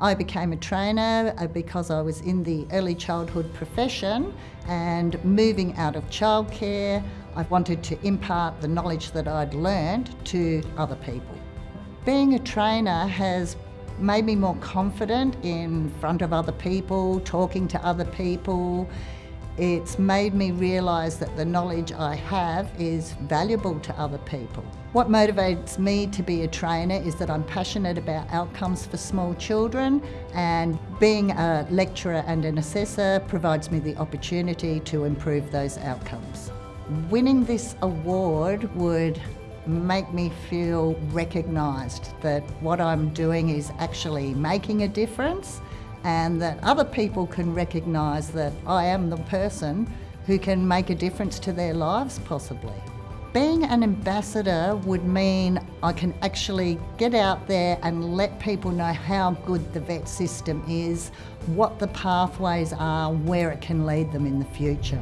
I became a trainer uh, because I was in the early childhood profession and moving out of childcare, I wanted to impart the knowledge that I'd learned to other people. Being a trainer has made me more confident in front of other people, talking to other people. It's made me realise that the knowledge I have is valuable to other people. What motivates me to be a trainer is that I'm passionate about outcomes for small children and being a lecturer and an assessor provides me the opportunity to improve those outcomes. Winning this award would make me feel recognised that what I'm doing is actually making a difference and that other people can recognise that I am the person who can make a difference to their lives possibly. Being an ambassador would mean I can actually get out there and let people know how good the VET system is, what the pathways are, where it can lead them in the future.